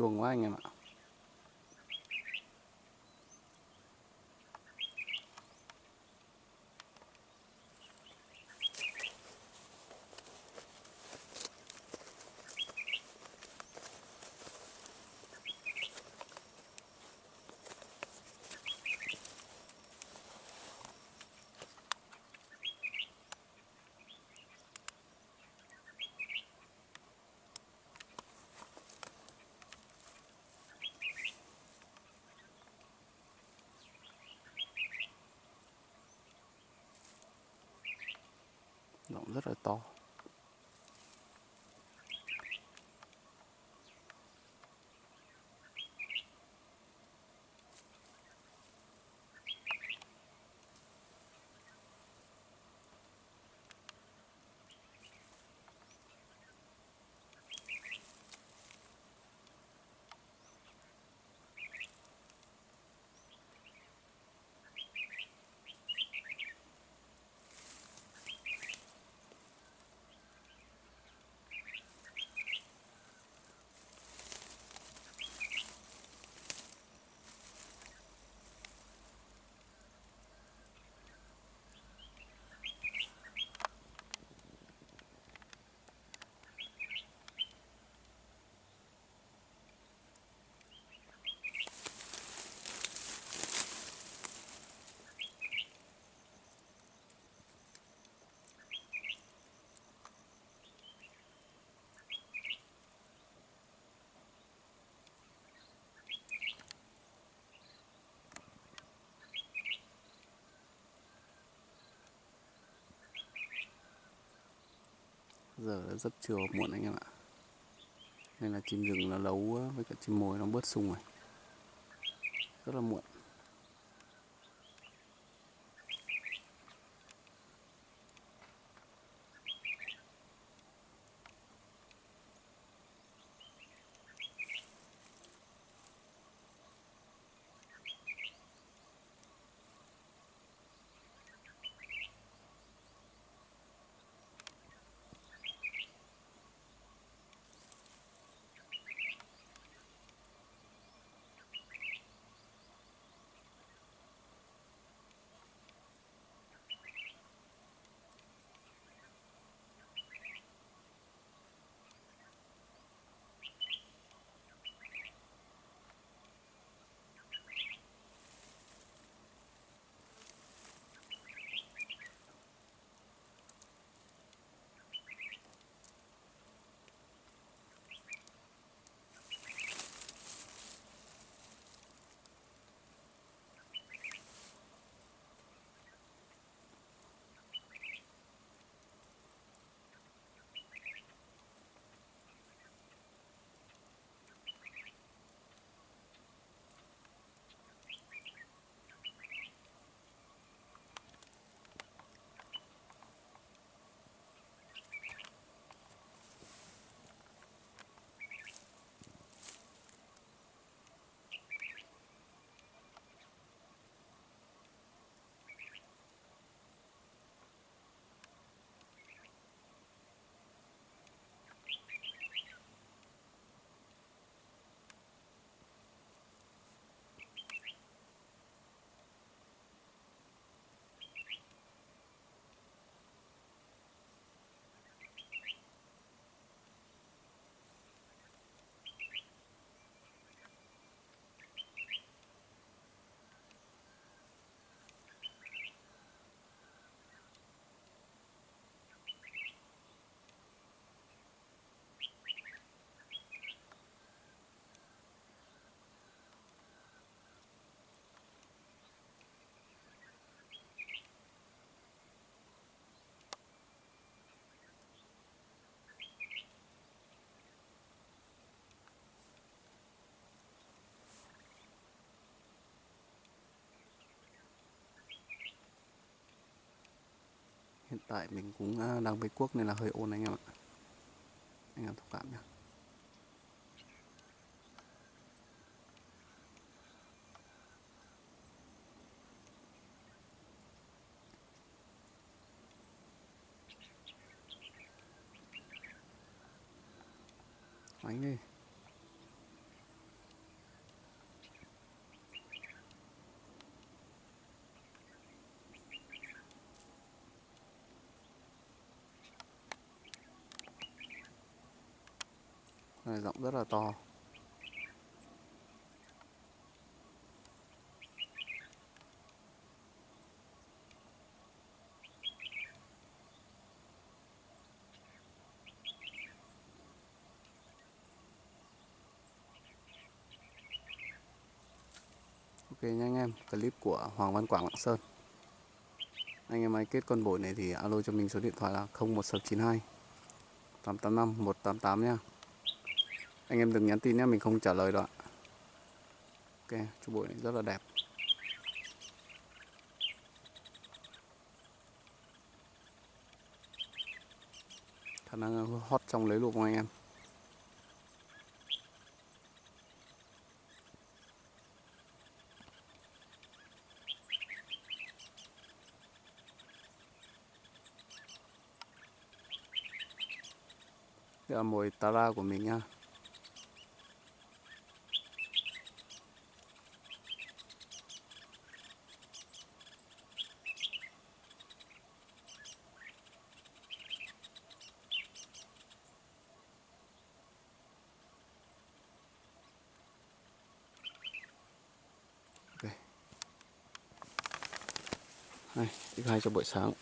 chuồng quá anh em nó rất là to. Giờ đã rất chiều muộn anh em ạ. Nên là chim rừng nó lấu với cả chim mồi nó bớt sung rồi. Rất là muộn. Tại mình cũng à, đang với cuốc nên là hơi ồn anh em ạ. Anh em thông cảm nhé anh ơi này rộng rất là to. Ok nha anh em, clip của Hoàng Văn Quảng Lạng Sơn. Anh em ai kết con bổi này thì alo cho mình số điện thoại là 01692 885 188 nha. Anh em đừng nhắn tin nhé, mình không trả lời đâu ạ. Ok, chú bội này rất là đẹp. Khả năng ờ, hot trong lấy luôn anh em. Đây là mồi Tara của mình nha Đây, thứ hai cho buổi sáng.